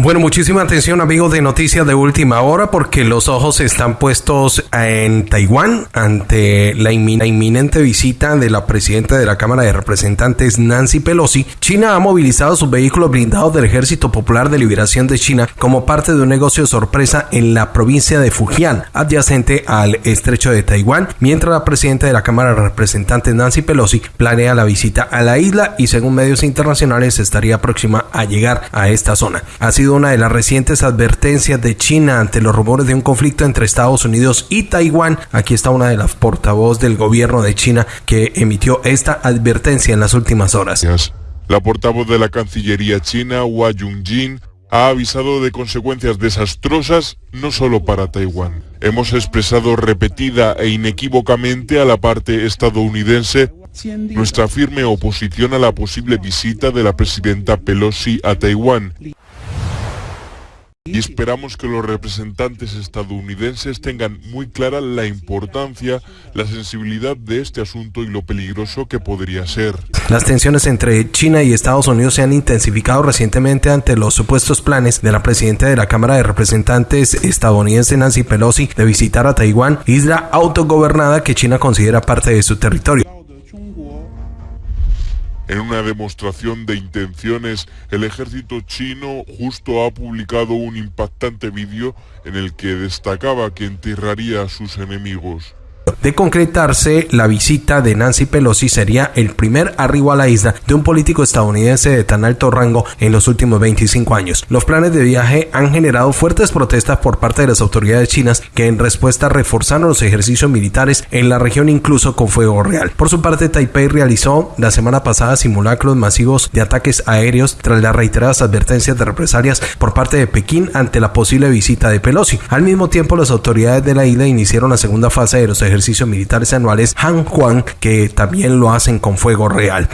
Bueno, muchísima atención amigos de Noticias de Última Hora porque los ojos están puestos en Taiwán ante la inminente visita de la presidenta de la Cámara de Representantes Nancy Pelosi. China ha movilizado sus vehículos blindados del Ejército Popular de Liberación de China como parte de un negocio sorpresa en la provincia de Fujian, adyacente al estrecho de Taiwán, mientras la presidenta de la Cámara de Representantes Nancy Pelosi planea la visita a la isla y según medios internacionales estaría próxima a llegar a esta zona sido una de las recientes advertencias de China ante los rumores de un conflicto entre Estados Unidos y Taiwán. Aquí está una de las portavoz del gobierno de China que emitió esta advertencia en las últimas horas. La portavoz de la Cancillería china, Hua Junjin, ha avisado de consecuencias desastrosas no solo para Taiwán. Hemos expresado repetida e inequívocamente a la parte estadounidense nuestra firme oposición a la posible visita de la presidenta Pelosi a Taiwán y esperamos que los representantes estadounidenses tengan muy clara la importancia, la sensibilidad de este asunto y lo peligroso que podría ser. Las tensiones entre China y Estados Unidos se han intensificado recientemente ante los supuestos planes de la presidenta de la Cámara de Representantes estadounidense Nancy Pelosi de visitar a Taiwán, isla autogobernada que China considera parte de su territorio. En una demostración de intenciones, el ejército chino justo ha publicado un impactante vídeo en el que destacaba que enterraría a sus enemigos. De concretarse, la visita de Nancy Pelosi sería el primer arribo a la isla de un político estadounidense de tan alto rango en los últimos 25 años. Los planes de viaje han generado fuertes protestas por parte de las autoridades chinas que en respuesta reforzaron los ejercicios militares en la región incluso con fuego real. Por su parte, Taipei realizó la semana pasada simulacros masivos de ataques aéreos tras las reiteradas advertencias de represalias por parte de Pekín ante la posible visita de Pelosi. Al mismo tiempo, las autoridades de la isla iniciaron la segunda fase de los ejercicios militares anuales Han Juan, que también lo hacen con fuego real.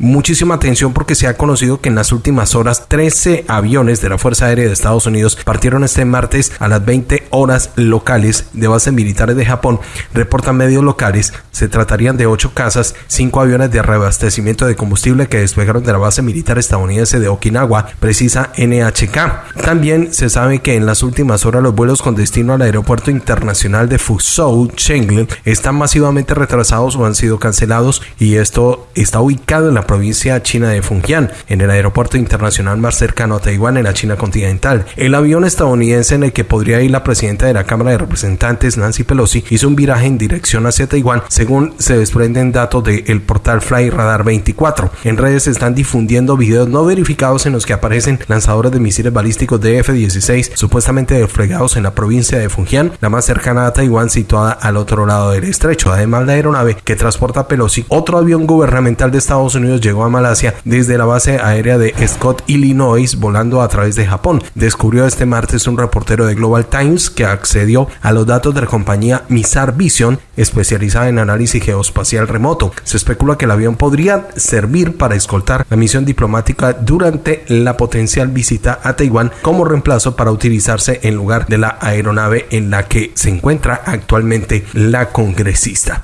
Muchísima atención porque se ha conocido que en las últimas horas 13 aviones de la Fuerza Aérea de Estados Unidos partieron este martes a las 20 horas locales de bases militares de Japón. Reportan medios locales, se tratarían de 8 casas, 5 aviones de reabastecimiento de combustible que despegaron de la base militar estadounidense de Okinawa, precisa NHK. También se sabe que en las últimas horas los vuelos con destino al aeropuerto internacional de Fuzhou Chenglen están masivamente retrasados o han sido cancelados y esto está ubicado en la provincia china de Fujian, en el aeropuerto internacional más cercano a Taiwán en la China continental. El avión estadounidense en el que podría ir la presidenta de la Cámara de Representantes Nancy Pelosi hizo un viraje en dirección hacia Taiwán, según se desprenden datos del portal Fly Radar 24. En redes se están difundiendo videos no verificados en los que aparecen lanzadores de misiles balísticos de F-16 supuestamente desplegados en la provincia de Fujian, la más cercana a Taiwán situada al otro lado del estrecho. Además, la aeronave que transporta Pelosi, otro avión gubernamental de Estados Unidos llegó a Malasia desde la base aérea de Scott, Illinois, volando a través de Japón. Descubrió este martes un reportero de Global Times que accedió a los datos de la compañía Missar Vision, especializada en análisis geoespacial remoto. Se especula que el avión podría servir para escoltar la misión diplomática durante la potencial visita a Taiwán como reemplazo para utilizarse en lugar de la aeronave en la que se encuentra actualmente la congresista.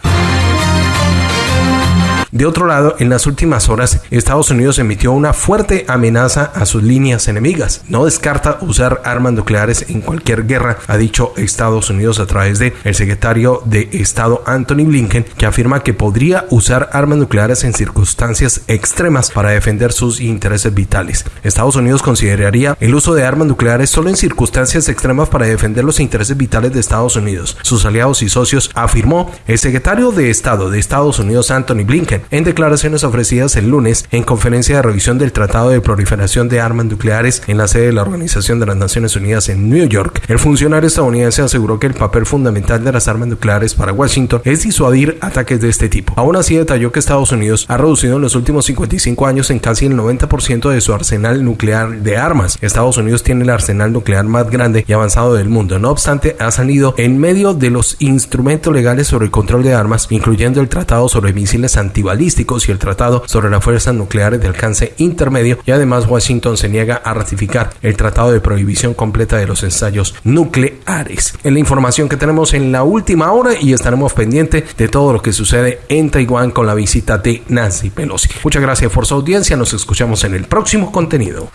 De otro lado, en las últimas horas, Estados Unidos emitió una fuerte amenaza a sus líneas enemigas. No descarta usar armas nucleares en cualquier guerra, ha dicho Estados Unidos a través de el secretario de Estado Anthony Blinken, que afirma que podría usar armas nucleares en circunstancias extremas para defender sus intereses vitales. Estados Unidos consideraría el uso de armas nucleares solo en circunstancias extremas para defender los intereses vitales de Estados Unidos, sus aliados y socios, afirmó el secretario de Estado de Estados Unidos Anthony Blinken en declaraciones ofrecidas el lunes en conferencia de revisión del Tratado de Proliferación de Armas Nucleares en la sede de la Organización de las Naciones Unidas en New York. El funcionario estadounidense aseguró que el papel fundamental de las armas nucleares para Washington es disuadir ataques de este tipo. Aún así detalló que Estados Unidos ha reducido en los últimos 55 años en casi el 90% de su arsenal nuclear de armas. Estados Unidos tiene el arsenal nuclear más grande y avanzado del mundo. No obstante, ha salido en medio de los instrumentos legales sobre el control de armas, incluyendo el Tratado sobre Misiles Antibalísticos y el Tratado sobre las Fuerzas Nucleares de Alcance Intermedio y además Washington se niega a ratificar el Tratado de Prohibición Completa de los Ensayos Nucleares. Es la información que tenemos en la última hora y estaremos pendientes de todo lo que sucede en Taiwán con la visita de Nancy Pelosi. Muchas gracias por su audiencia, nos escuchamos en el próximo contenido.